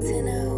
to know.